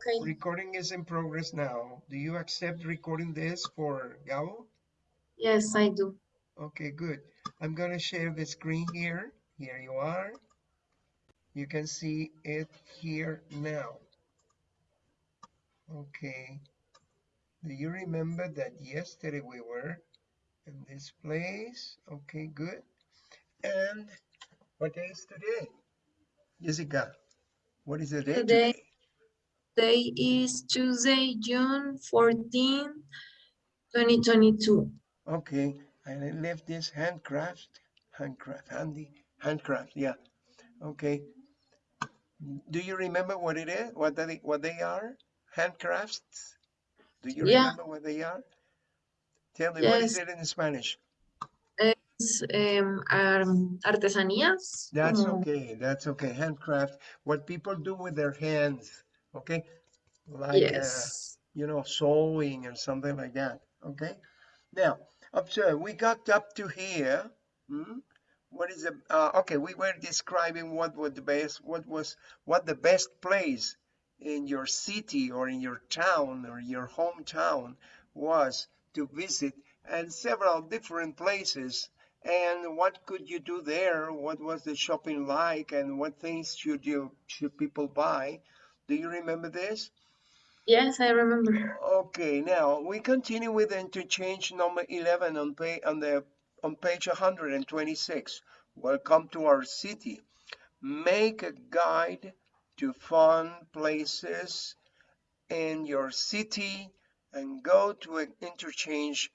Okay. Recording is in progress now. Do you accept recording this for Gabo? Yes, I do. Okay, good. I'm going to share the screen here. Here you are. You can see it here now. Okay. Do you remember that yesterday we were in this place? Okay, good. And what day is today? Jessica, what is the day Today- today? Today is Tuesday, June 14, 2022. Okay, and I left this handcraft, handcraft, handy, handcraft, yeah. Okay. Do you remember what it is? What they what they are? Handcrafts? Do you Yeah. remember what they are? Tell me yes. what is it in Spanish? Es, um, am- artesanías. That's okay. That's okay. Handcraft. What people do with their hands. Okay. Like uh, you know, sewing or something like that. Okay. Now, observe, we got up to here. hmm? What is the, uh, okay, we were describing what was the best, what was, what the best place in your city or in your town or your hometown was to visit and several different places. And what could you do there? What was the shopping like? And what things should you, should people buy? Do you remember this? Yes, I remember. Okay, now we continue with interchange number 11 on page on the on page 126. Welcome to our city. Make a guide to fun places in your city and go to an interchange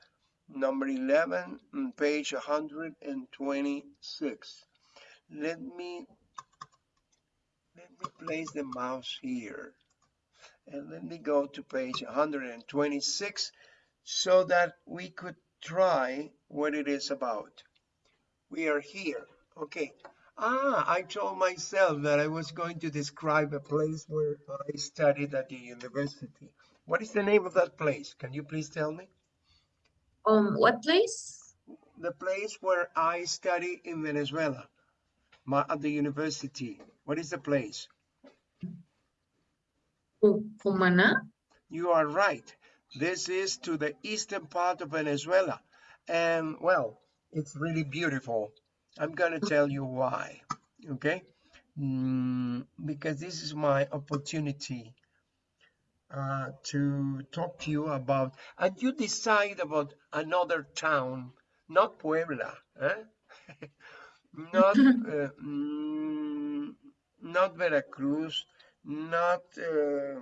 number 11 on page 126. Let me me place the mouse here and let me go to page 126 so that we could try what it is about. We are here. Okay. Ah, I told myself that I was going to describe a place where I studied at the university. What is the name of that place? Can you please tell me? Um, what place? The place where I study in Venezuela, my, at the university. What is the place? Cu- Cumaná. You are right. This is to the eastern part of Venezuela. And well, it's really beautiful. I'm going to tell you why. Okay? Mm, because this is my opportunity uh, to talk to you about, and you decide about another town, not Puebla, eh? not, uh, not Veracruz, not, uh,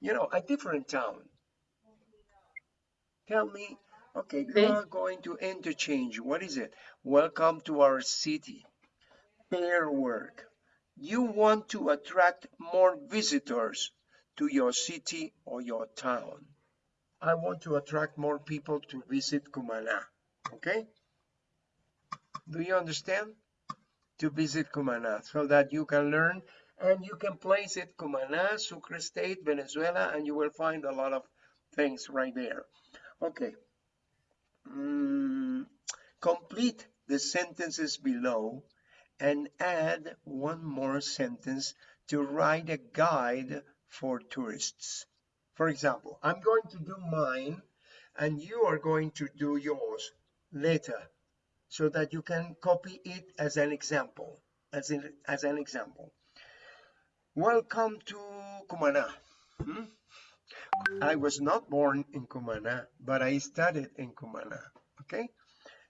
you know, a different town. Tell me, okay, you are going to interchange. What is it? Welcome to our city. Pair work. You want to attract more visitors to your city or your town. I want to attract more people to visit Cumaná. Okay? Do you understand? To visit Cumaná so that you can learn and you can place it Cumaná, Sucre State, Venezuela, and you will find a lot of things right there. Okay. Mm, complete the sentences below and add one more sentence to write a guide for tourists. For example, I'm going to do mine and you are going to do yours later so that you can copy it as an example, as, in, as an example. Welcome to Cumaná. Hmm? I was not born in Cumaná, but I studied in Cumaná. Okay,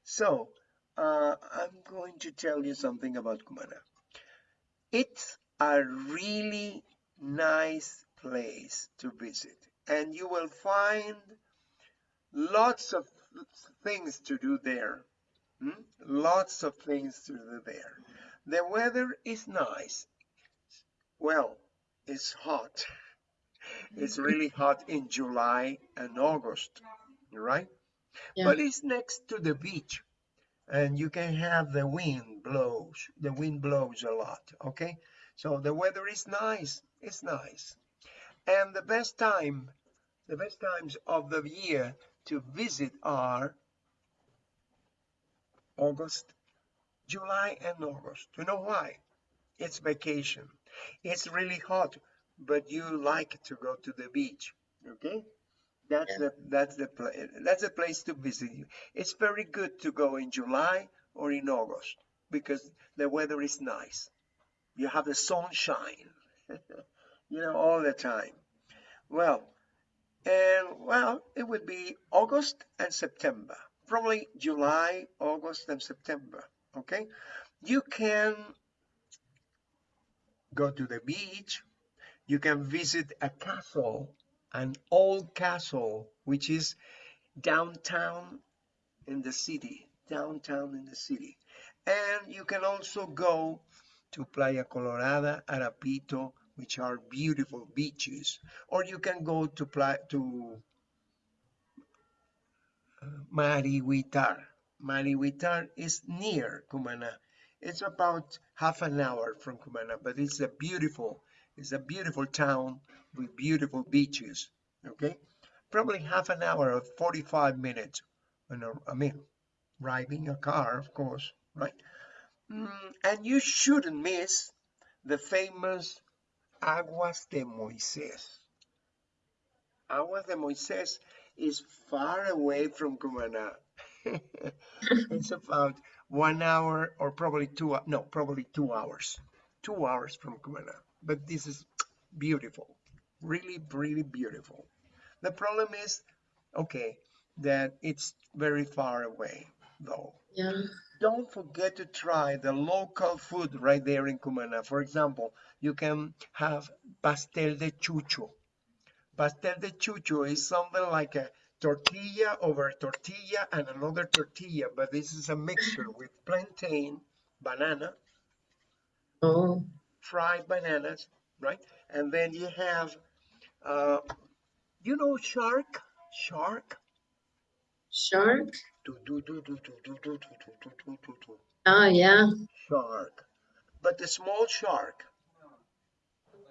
so uh, I'm going to tell you something about Cumaná. It's a really nice place to visit, and you will find lots of things to do there. Hmm? Lots of things to do there. The weather is nice. Well, it's hot. It's really hot in July and August, right? Yeah. But it's next to the beach and you can have the wind blows. The wind blows a lot, okay? So the weather is nice. It's nice. And the best time, the best times of the year to visit are August, July and August. You know why? It's vacation. It's really hot but you like to go to the beach. Okay, that's Yeah. the that's the place that's the place to visit. It's very good to go in July or in August because the weather is nice. You have the sunshine, you know, all the time. Well, and well, it would be August and September, probably July, August, and September. Okay, you can go to the beach. You can visit a castle, an old castle, which is downtown in the city, downtown in the city. And you can also go to Playa Colorada, Arapito, which are beautiful beaches, or you can go to Playa, to Mariguitar. Mariguitar is near Cumana. It's about half an hour from Cumana, but it's a beautiful, it's a beautiful town with beautiful beaches. Okay, probably half an hour or 45 minutes. You know, I mean, driving a car, of course, right? Mm, and you shouldn't miss the famous Aguas de Moisés. Aguas de Moisés is far away from Cumaná. it's about one hour or probably two, no, probably two hours, two hours from Cumaná. But this is beautiful, really, really beautiful. The problem is, okay, that it's very far away though. Yeah. Don't forget to try the local food right there in Cumana. For example, you can have pastel de chucho. Pastel de chucho is something like a tortilla over tortilla and another tortilla, but this is a mixture with plantain, banana, Oh, fried bananas, right? And then you have, uh, you know, shark, shark. shark. Do, do, do, do, do, do, do, do, do, do, do. Ah, yeah. Shark, but the small shark.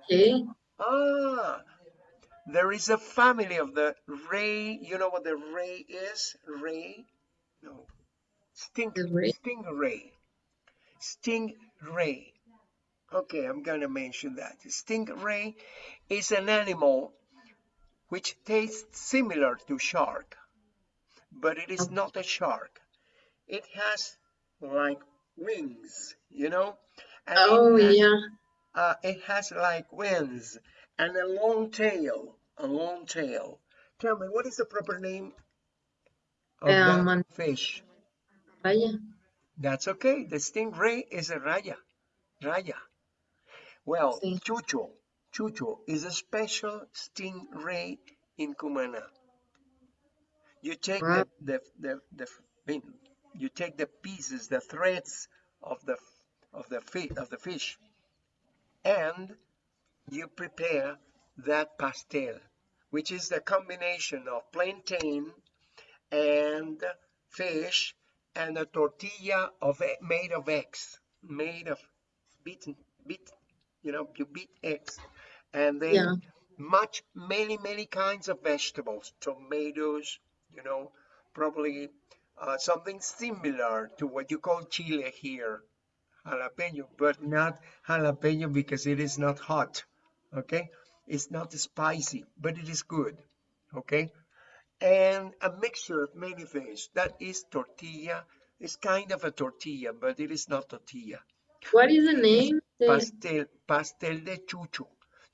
Okay. Ah, there is a family of the ray. You know what the ray is? Ray? No. Sting, ray? stingray. Stingray. Okay, I'm gonna mention that. Stingray is an animal which tastes similar to shark, but it is not a shark. It has like wings, you know? And it Oh, has- yeah. uh, it has like wings and a long tail, a long tail. Tell me, what is the proper name of Um, that fish? Raya. That's okay. The stingray is a raya, raya. Well, Sí. chucho, chucho is a special stingray in Cumana. You take Wow. the, the, the, the, you take the pieces, the threads of the, of the of the fish, and you prepare that pastel, which is the combination of plantain and fish and a tortilla of made of eggs, made of beaten, beat, you know, you beat eggs, and then Yeah. much, many, many kinds of vegetables, tomatoes, you know, probably uh, something similar to what you call chile here, jalapeno, but not jalapeno because it is not hot, okay? It's not spicy, but it is good, okay? And a mixture of many things. That is tortilla. It's kind of a tortilla, but it is not tortilla. What is the name? Pastel, pastel de chucho.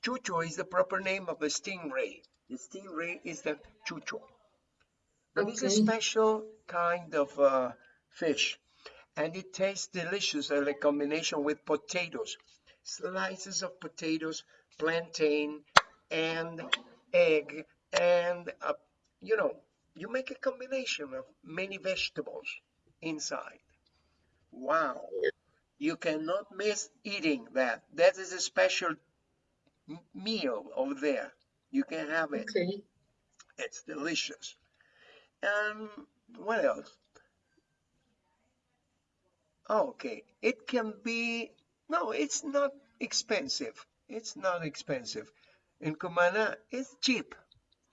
Chucho is the proper name of the stingray. The stingray is the chucho. But it's a special kind of uh, fish, and it tastes delicious in a combination with potatoes, slices of potatoes, plantain, and egg, and uh, you know, you make a combination of many vegetables inside. Wow. You cannot miss eating that. That is a special meal over there. You can have it. okay. It's delicious. And what else? Okay. It can be, no, it's not expensive. It's not expensive. In Cumana, it's cheap.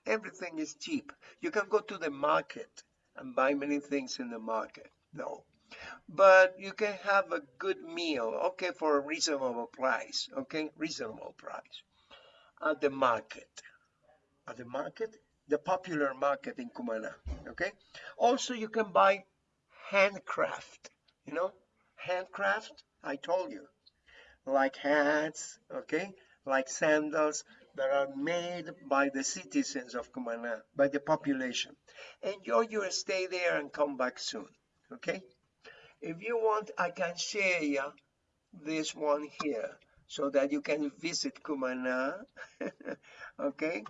Everything is cheap. You can go to the market and buy many things in the market. No. But you can have a good meal, okay, for a reasonable price, okay? Reasonable price. at the market. At the market, the popular market in Cumana. Okay. Also, you can buy handcraft. You know, handcraft. I told you, like hats. Okay, like sandals that are made by the citizens of Cumana, by the population. Enjoy your stay there and come back soon. Okay. If you want, I can share you this one here so that you can visit Cumana. okay,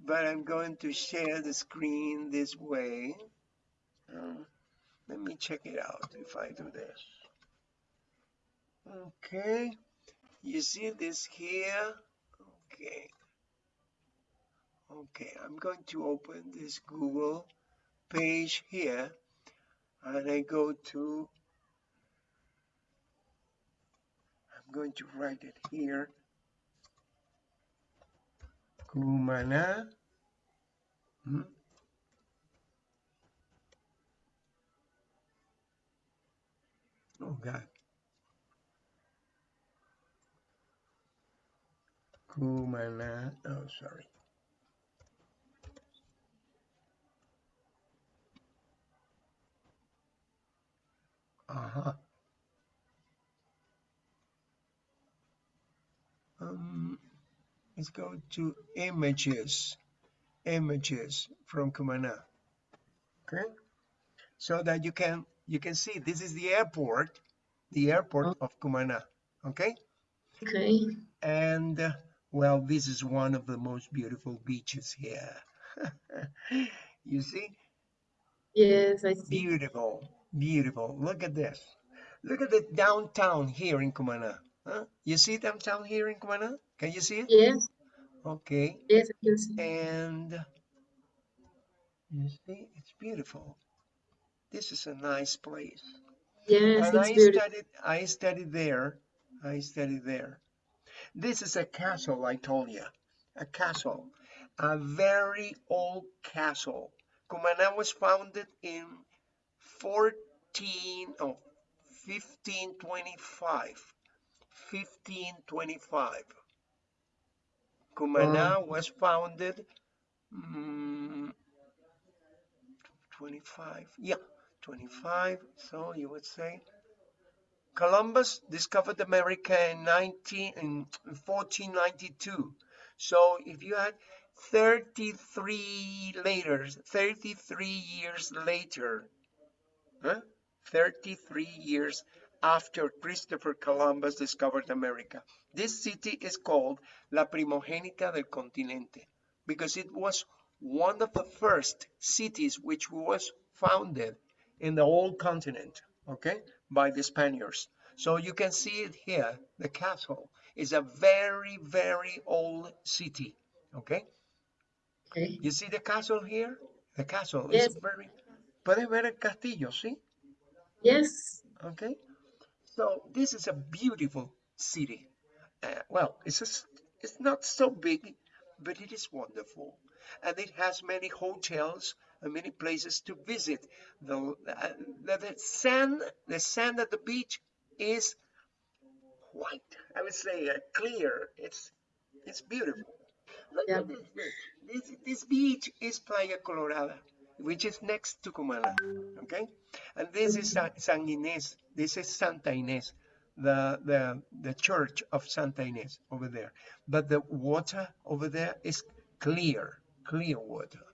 but I'm going to share the screen this way. Uh, let me check it out if I do this. Okay, you see this here? Okay. Okay, I'm going to open this Google page here and I go to I'm going to write it here. Cumana. Hmm? Oh God. Cumana. Oh, sorry. Uh-huh. um, let's go to images images from Cumana okay so that you can you can see this is the airport the airport Oh. of Cumana okay Okay. and uh, well this is one of the most beautiful beaches here you see Yes, I see. beautiful beautiful look at this look at the downtown here in Cumana. huh? you see downtown here in Cumana? can you see it Yes, okay yes, I can see. and you see it's beautiful this is a nice place Yes, and it's i beautiful. studied i studied there i studied there this is a castle i told you a castle. A very old castle. Cumana was founded in 14 oh 1525 1525 Cumana was founded mm, 25 yeah 25 so you would say Columbus discovered America in 19 in 1492 so if you had 33 later 33 years later huh? 33 years after Christopher Columbus discovered America this city is called La Primogénita del Continente because it was one of the first cities which was founded in the whole continent, okay, by the Spaniards. So you can see it here. The castle is a very, very old city, okay. Okay. You see the castle here? The castle Yes. is very. Puedes ver el castillo, ¿sí? Yes. Okay. So this is a beautiful city. Uh, well, it's just, it's not so big, but it is wonderful, and it has many hotels many places to visit. The, uh, the, the sand, the sand at the beach is white. I would say uh, clear. It's it's beautiful. Look Yeah. at this beach. This this beach is Playa Colorada, which is next to Cumana. Okay, and this is San, Inés. This is Santa Inés, the the the church of Santa Inés over there. But the water over there is clear, clear water.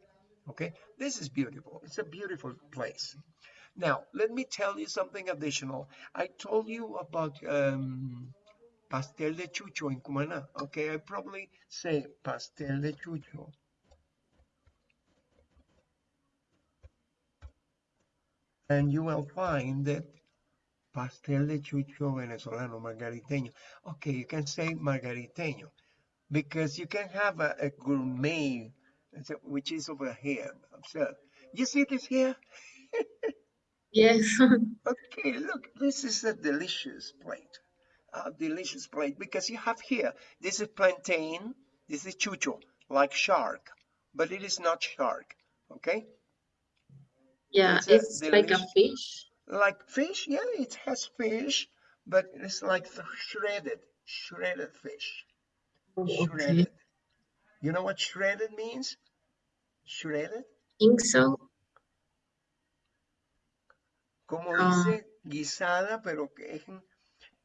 Okay, this is beautiful. It's a beautiful place. Now, let me tell you something additional. I told you about um, pastel de chucho in Cumana. Okay, I probably say pastel de chucho. And you will find that pastel de chucho venezolano, margariteño. Okay, you can say margariteño because you can have a, a gourmet, which is over here. Observe. You see this here? Yes. Okay, look, this is a delicious plate. A delicious plate because you have here, this is plantain, this is chucho, like shark, but it is not shark, okay? Yeah, It's a like a fish. Like fish, yeah, it has fish, but it's like shredded, shredded fish, Oh, okay. shredded. You know what shredded means? Shredded. Think so. Como Ah. dice guisada, pero que es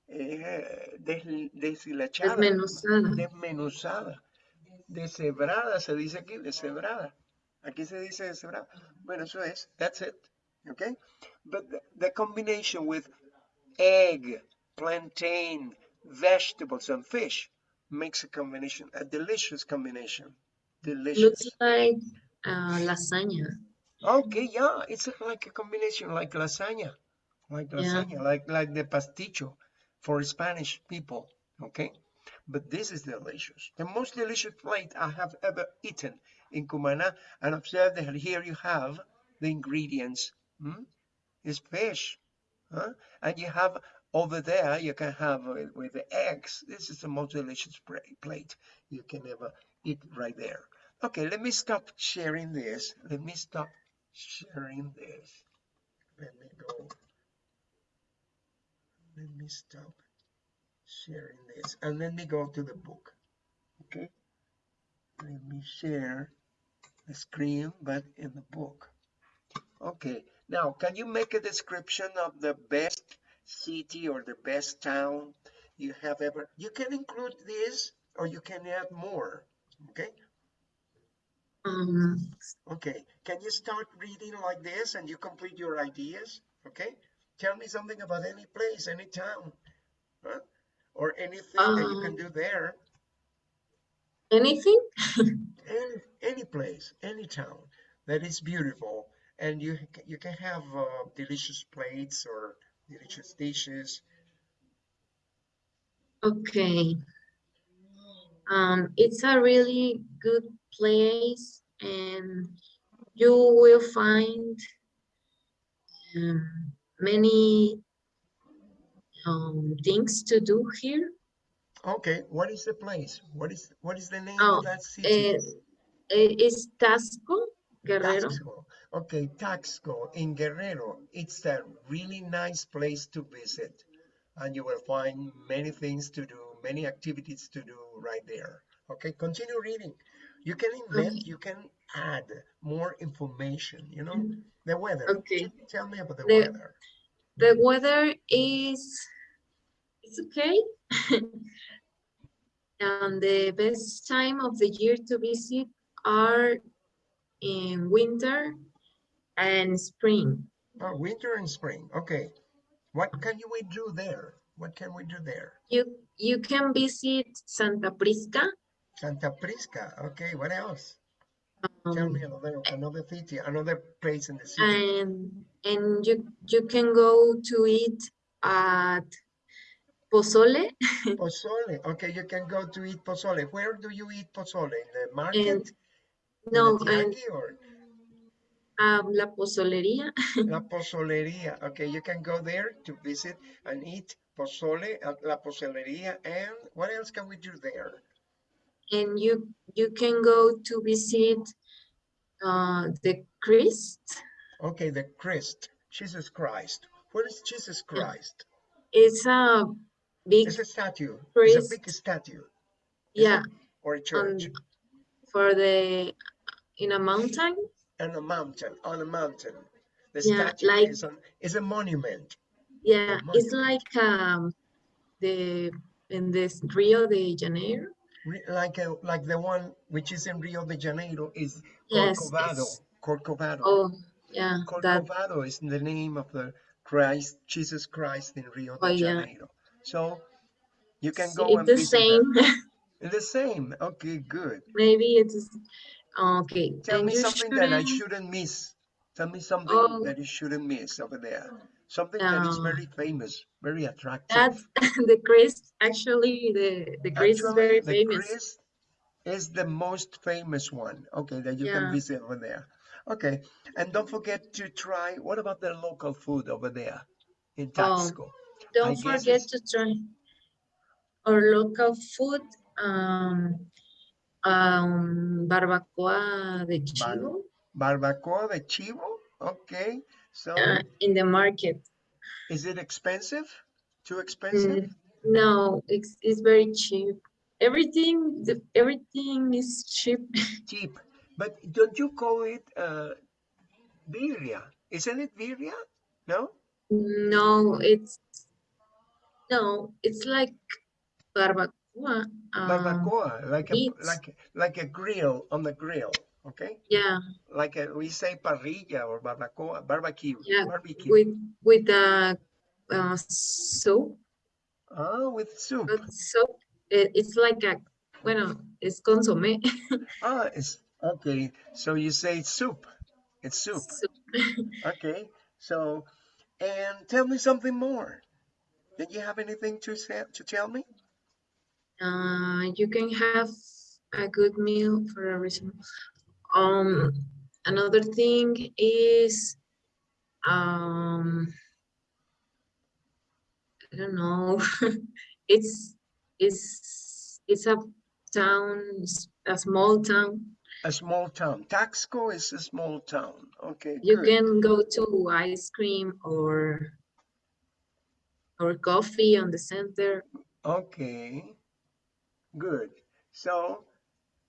eh, des- deshilachada, Desmenuzada. desmenuzada, deshebrada, se dice aquí, deshebrada. Aquí se dice deshebrada. Bueno, eso es, that's it, okay? But the, the combination with egg, plantain, vegetables, and fish makes a combination, a delicious combination. Delicious. Looks like uh, lasagna. Okay, yeah, it's like a combination, like lasagna, like Yeah. lasagna, like like the pasticho for Spanish people. Okay, but this is delicious. The most delicious plate I have ever eaten in Cumana. And observe that here you have the ingredients. Hmm? It's fish, huh? And you have over there you can have uh, with the eggs. This is the most delicious plate you can ever eat right there. Okay, let me stop sharing this. Let me stop sharing this. Let me go. Let me stop sharing this and let me go to the book. Okay. Let me share the screen, but in the book. Okay. Now, can you make a description of the best city or the best town you have ever? You can include this or you can add more. Okay. Um, Okay, can you start reading like this and you complete your ideas? Okay, tell me something about any place, any town, huh? or anything that you can Um, do there. anything? Any, any place, any town that is beautiful, and you you can have uh, delicious plates or delicious dishes. Okay. Um, it's a really good place and you will find um, many um, things to do here. Okay, what is the place? What is what is the name Oh, of that city? eh, eh, it's Taxco, Guerrero. Taxco. Okay, Taxco in Guerrero. It's a really nice place to visit. And you will find many things to do, many activities to do right there. Okay, continue reading. You can invent, you can add more information, you know? Mm-hmm. The weather. Okay. Tell me about the The- weather. The weather is it's okay. and the best time of the year to visit are in winter and spring. Oh, winter and spring. Okay. What can we do there? What can we do there? You you can visit Santa Prisca. Santa Prisca. Okay, what else? Tell um, me another another city, another place in the city. and and you you can go to eat at Pozole Pozole. Okay, you can go to eat pozole. Where do you eat pozole? In the market? and In no the and or um, La Pozolería la pozolería? Okay, you can go there to visit and eat pozole at la pozolería. And what else can we do there? And you you can go to visit uh, the Christ. Okay, the Christ, Jesus Christ. Where is Jesus Christ? It's a big It's a statue. It's a big statue. yeah Or a church. on for the in a mountain. on a mountain, on a mountain. The Yeah, statue like- is, on, is a monument. Yeah, it's monument. like um the in this Rio de Janeiro. Like a, like the one which is in Rio de Janeiro is Yes, Corcovado. Corcovado. Oh, yeah, Corcovado is the name of the Christ, Jesus Christ in Rio de Oh, yeah. Janeiro. So you can go it's and the visit same. that. The same. Okay, good. Maybe it's okay. Tell then me something that I shouldn't- shouldn't miss. Tell me something Oh. that you shouldn't miss over there. Something that is Um, very famous, very attractive. That's the Christ. Actually, the the Christ is very the famous. Is the most famous one. Okay, that you can visit over there. Okay, and don't forget to try. What about the local food over there in Oh, Don't guess forget to try our local food. Um, um, barbacoa de chivo Barbacoa de chivo. Okay, so uh, in the market. is it expensive? Too expensive? Mm, no, it's it's very cheap everything, the, everything is cheap. Cheap. But don't you call it uh, birria? Isn't it birria? No? No, it's no, it's like barbacoa. Uh, Barbacoa, like a meat. like like a grill on the grill. Okay, yeah, like a, we say parrilla or barbacoa, barbecue, Yeah, barbecue. with with a uh, soup. Ah, with soup. But soup, it, it's like a bueno, it's consommé. Ah, it's okay. So you say soup. It's soup. soup. Okay. So, and tell me something more. Did you have anything to say to tell me? Uh, you can have a good meal for a reason. Um, another thing is, um, I don't know. it's it's it's a town, a small town. A small town. Taxco is a small town. Okay, You good. can go to ice cream or or coffee on the center. Okay, good. So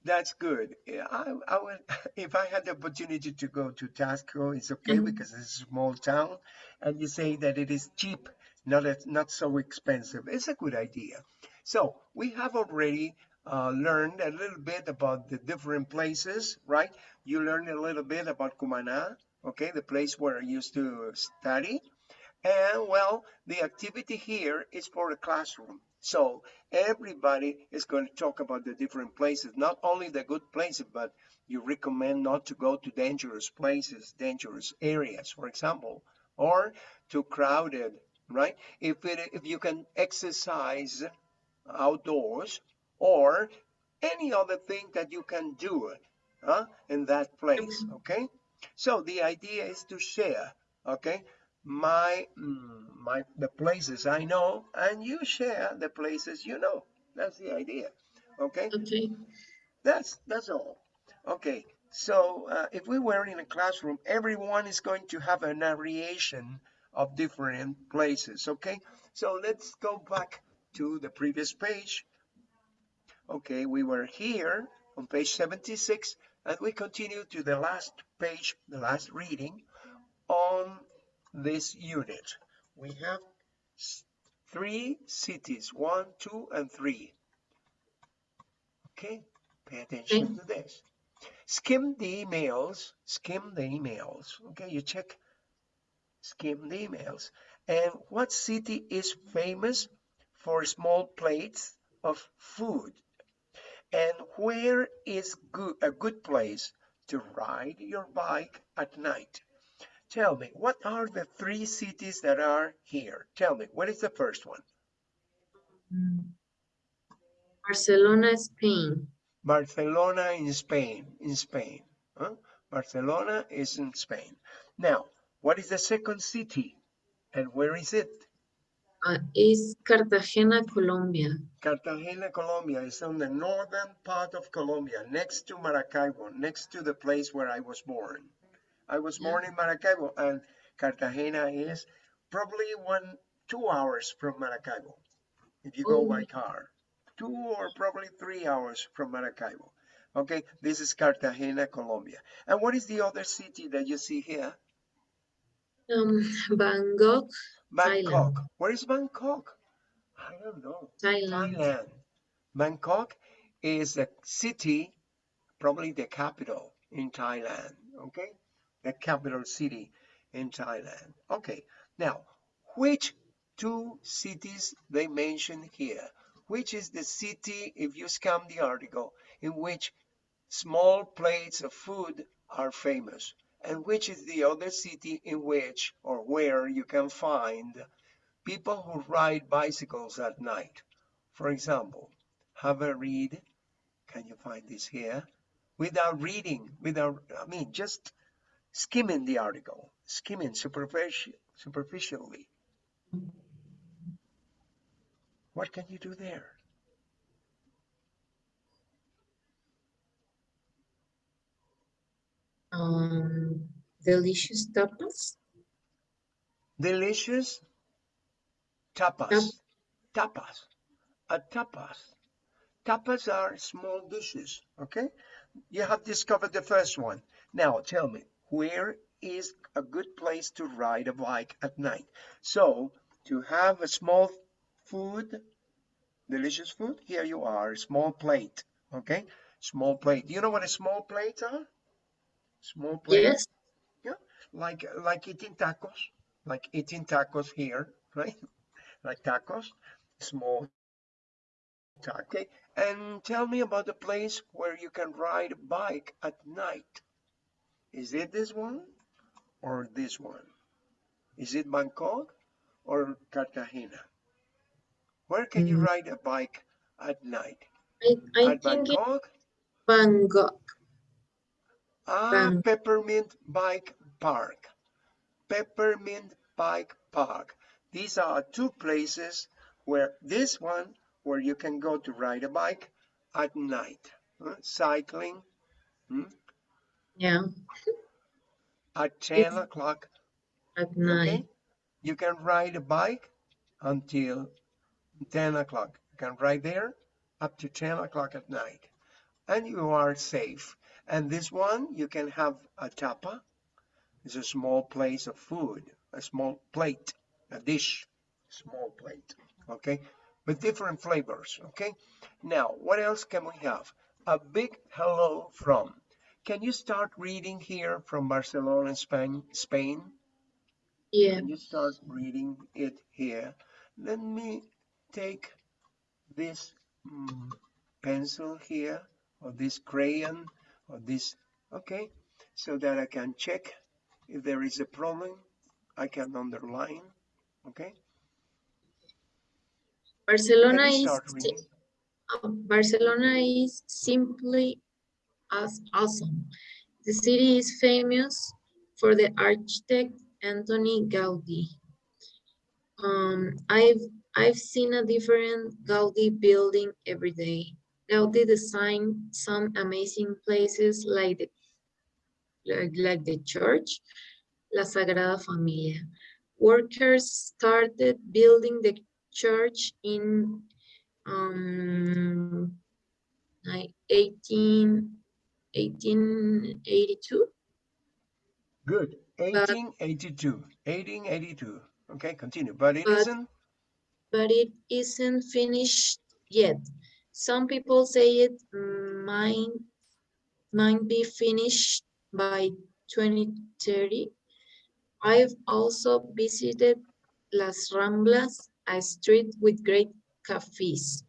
that's good. I, I would, if I had the opportunity to go to Taxco, it's okay Mhm. because it's a small town, and you say that it is cheap, not as, not so expensive. It's a good idea. So we have already uh, learned a little bit about the different places, right? You learned a little bit about Cumana, okay, the place where I used to study. And well, the activity here is for the classroom. So everybody is going to talk about the different places, not only the good places, but you recommend not to go to dangerous places, dangerous areas, for example, or too crowded, right? If it, if you can exercise outdoors or any other thing that you can do huh, in that place, okay? So the idea is to share, okay? My, mm, my, the places I know, and you share the places you know. That's the idea, okay? Okay. That's that's all. Okay, so uh, if we were in a classroom, everyone is going to have a narration of different places. Okay, so let's go back to the previous page. Okay, we were here on page 76, and we continue to the last page, the last reading on this unit. We have three cities, one, two, and three. Okay, pay attention to this. Skim the emails, skim the emails. Okay, you check, skim the emails. And what city is famous for small plates of food? And where is good, a good place to ride your bike at night? Tell me, what are the three cities that are here? Tell me, what is the first one? Barcelona, Spain. Barcelona in Spain, in Spain. Huh? Barcelona is in Spain. Now, what is the second city and where is it? Uh, is Cartagena, Colombia. Cartagena, Colombia is on the northern part of Colombia, next to Maracaibo, next to the place where I was born. I was Yeah. born in Maracaibo and Cartagena is probably one, two hours from Maracaibo if you go by Oh. car. Two or probably three hours from Maracaibo. Okay, this is Cartagena, Colombia. And what is the other city that you see here? Um, Bangkok, Bangkok. Thailand. Where is Bangkok? I don't know. Thailand. Thailand. Bangkok is a city, probably the capital in Thailand. Okay, the capital city in Thailand. Okay, now which two cities they mention here? Which is the city, if you scan the article, in which small plates of food are famous? And which is the other city in which or where you can find people who ride bicycles at night? For example, have a read. Can you find this here? Without reading, without, I mean, just skimming the article, skimming superficial, superficially. What can you do there? Um, delicious tapas. Delicious tapas. Tapas. A tapas. tapas are small dishes, okay? You have discovered the first one. Now tell me, where is a good place to ride a bike at night? So to have a small food, delicious food, here you are, small plate, okay? Small plate. Do you know what a small plate are? Small plate. Yes. Yeah, like like eating tacos, like eating tacos here, right? like tacos, small taco. Okay, and tell me about the place where you can ride a bike at night. Is it this one or this one? Is it Bangkok or Cartagena? Where can you Mm. ride a bike at night? I, I At think Bangkok? Bangkok. Ah, Peppermint Bike Park. Peppermint Bike Park. These are two places where this one where you can go to ride a bike at night. huh, Cycling hmm, Yeah, at 10 It's- o'clock. at Okay? night. You can ride a bike until 10 o'clock. You can ride there up to 10 o'clock at night. And you are safe. And this one, you can have a tapa. It's a small place of food, a small plate, a dish, small plate. Okay? With different flavors. Okay? Now, what else can we have? A big hello from. Can you start reading here from Barcelona, Spain? Spain? Yeah, Can you start reading it here? Let me take this mm, pencil here, or this crayon, or this, okay, so that I can check if there is a problem. I can underline, okay? Barcelona is uh, Barcelona is simply as awesome. The city is famous for the architect Anthony Gaudi. Um, I've I've seen a different Gaudi building every day. Gaudi designed some amazing places like the like, like the church, La Sagrada Familia. Workers started building the church in um, like 18, 1882. Good. Uh, 1882. 1882. Okay, continue. But it But- isn't. but it isn't finished yet. Some people say it might, might be finished by 2030. I've also visited Las Ramblas, a street with great cafes.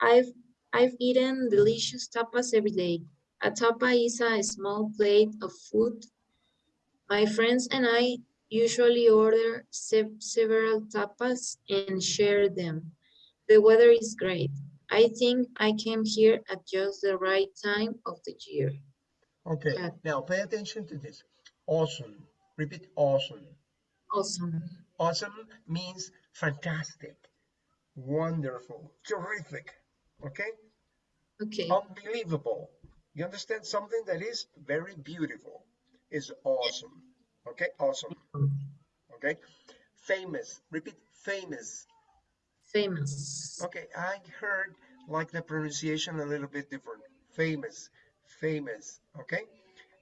I've, I've eaten delicious tapas every day. A tapa is a small plate of food. My friends and I usually order sev- several tapas and share them. The weather is great. I think I came here at just the right time of the year. Okay, Yeah. now pay attention to this. Awesome. Repeat awesome. Awesome. Awesome means fantastic, wonderful, terrific, okay? Okay. Unbelievable. You understand something that is very beautiful is awesome, okay? Awesome, okay? Famous, repeat famous. Famous. Okay, I heard like the pronunciation a little bit different. Famous, famous, okay?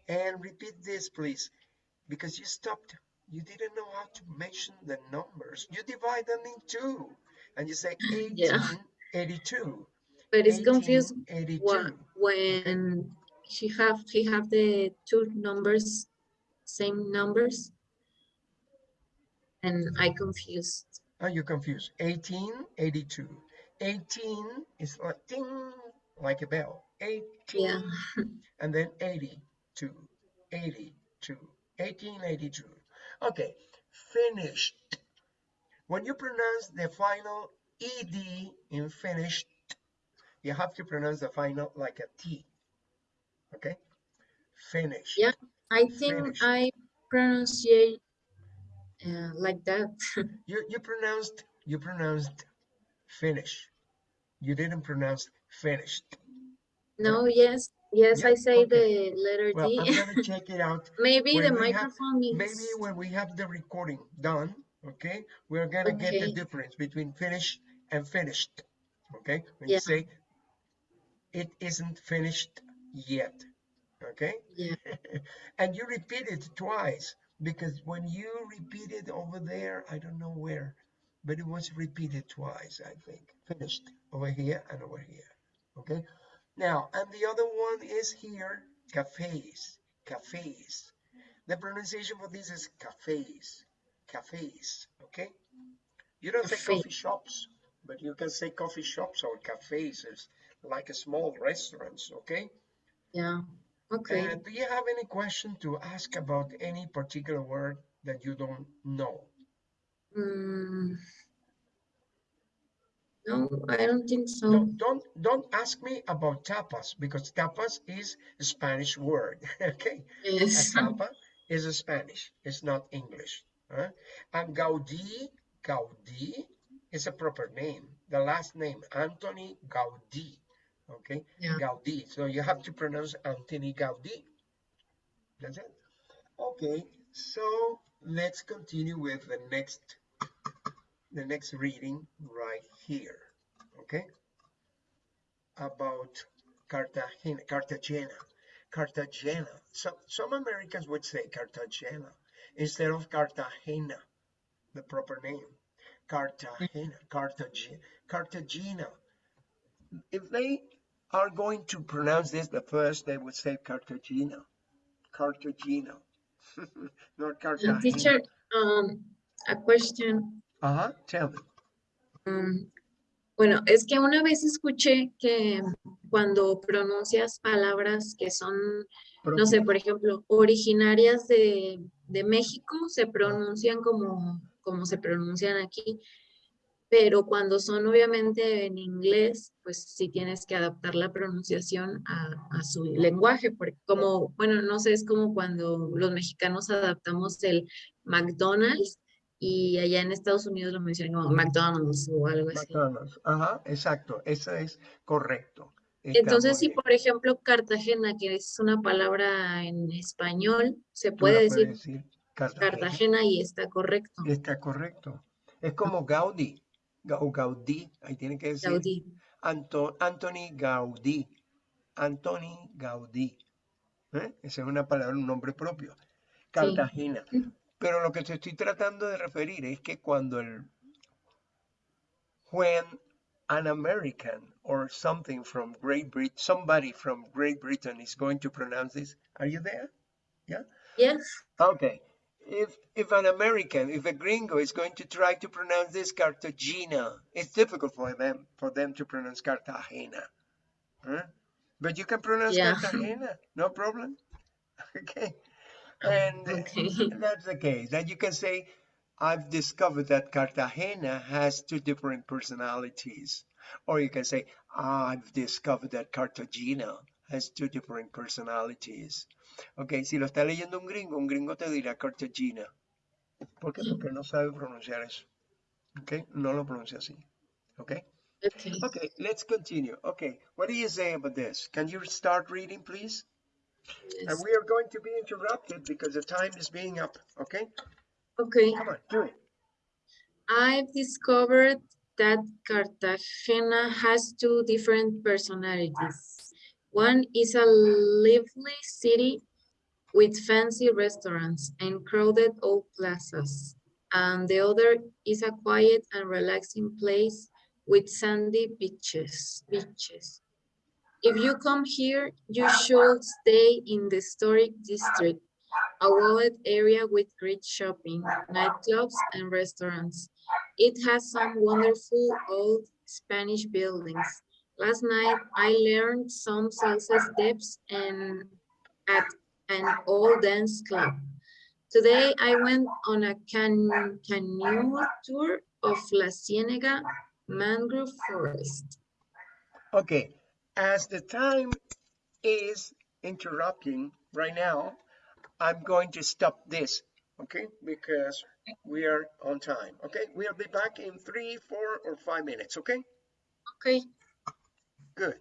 And repeat this, please, because you stopped. You didn't know how to mention the numbers. You divide them in two, and you say Yeah. 1882. But it's confused 1882. when he have he have the two numbers, same numbers. And I confused. Oh, you're confused. 1882. 18 is like ding, like a bell. 18. Yeah. and then 82, 82, 1882. Okay, finished. When you pronounce the final ed in finished, you have to pronounce the final like a T. Okay, finished. Yeah. I think Finished. I pronunciate uh, like that. You you pronounced you pronounced finish. You didn't pronounce finished. No, yes, yes, Yeah, I say okay. the letter Well, D. I'm gonna check it out Maybe when the we have- microphone maybe when we have the recording done, okay, we're gonna get the difference between finished and finished. Okay, when Yeah. you say it isn't finished yet. Okay? Yeah. and you repeat it twice because when you repeat it over there, I don't know where, but it was repeated twice, I think. Finished over here and over here. Okay? Now, and the other one is here, cafes, cafes. The pronunciation for this is cafes, cafes, okay? You don't say coffee shops, but you can say coffee shops or cafes, like a small restaurants, okay? Yeah. Okay. And do you have any question to ask about any particular word that you don't know? Mm. No, I don't think so. No, don't don't ask me about tapas because tapas is a Spanish word, okay? A Yes. tapa is a Spanish, it's not English. huh? And Gaudí, Gaudí is a proper name. The last name, Anthony Gaudí, okay? Yeah. Gaudí. So you have to pronounce Anthony Gaudí. That's it. Okay, so let's continue with the next the next reading right here. Okay? About Cartagena, Cartagena, Cartagena. Some some Americans would say Cartagena instead of Cartagena, the proper name. Cartagena, Cartagena, Cartagena. If they are going to pronounce this the first, they would say Cartagena, Cartagena, not Uh, Cartagena. Teacher, um, a question. Uh-huh, tell me. Mm, Bueno, es que una vez escuché que cuando pronuncias palabras que son, no sé, por ejemplo, originarias de, de México, se pronuncian como, como se pronuncian aquí, pero cuando son obviamente en inglés, pues sí tienes que adaptar la pronunciación a, a su lenguaje, porque como, bueno, no sé, es como cuando los mexicanos adaptamos el McDonald's y allá en Estados Unidos lo mencionan como McDonald's o algo así. McDonald's. Ajá, exacto, eso es correcto. Está Entonces, si por ejemplo Cartagena, que es una palabra en español, se puede decir decir Cartagena. Cartagena y está correcto. Está correcto. Es como Gaudí, Ga- o Gaudí, ahí tiene que decir Gaudí. Anto- Anthony Gaudí, Anthony Gaudí. ¿eh? Esa es una palabra, un nombre propio. Cartagena. Pero lo que te estoy tratando de referir es que cuando el when an American or something from Great Britain, somebody from Great Britain is going to pronounce this, are you there? Yeah. Yes. Okay. If if an American, if a gringo is going to try to pronounce this Cartagena, it's difficult for them for them to pronounce Cartagena. Huh? But you can pronounce Yeah. Cartagena, no problem. Okay. And Okay. that's the case. Then you can say, I've discovered that Cartagena has two different personalities. Or you can say, I've discovered that Cartagena has two different personalities. Ok, si lo está leyendo un gringo, un gringo te dirá Cartagena. ¿Por qué? Porque no sabe pronunciar eso. Ok, no lo pronuncia así. Ok, Okay. okay, let's continue. Okay, what do you say about this? Can you start reading, please? And we are going to be interrupted because the time is being up. Okay, Okay. come on, do it. I've discovered that Cartagena has two different personalities. One is a lively city with fancy restaurants and crowded old plazas. And the other is a quiet and relaxing place with sandy beaches. beaches. If you come here, you should stay in the historic district, a walled area with great shopping, nightclubs, and restaurants. It has some wonderful old Spanish buildings. Last night, I learned some salsa steps and at an old dance club. Today, I went on a can canoe tour of La Ciénega mangrove forest. Okay, as the time is interrupting right now, I'm going to stop this, okay? Because we are on time, okay? We'll be back in three, four, or five minutes, okay? Okay. Good.